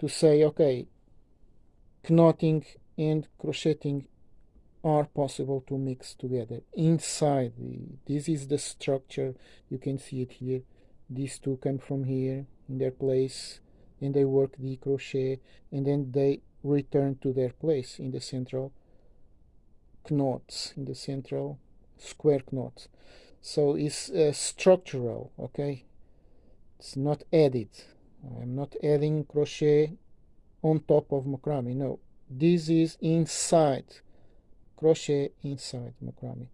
to say okay knotting and crocheting are possible to mix together. Inside the, this is the structure. You can see it here. These two come from here in their place and they work the crochet and then they return to their place in the central knots in the central square knots. So it's uh, structural okay? It's not added I'm not adding crochet on top of macrame. No this is inside crochet inside macrame